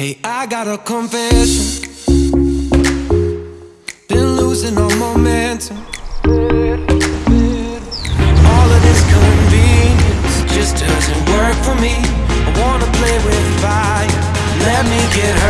Hey, I got a confession. Been losing all momentum. All of this convenience just doesn't work for me. I wanna play with fire. Let me get hurt.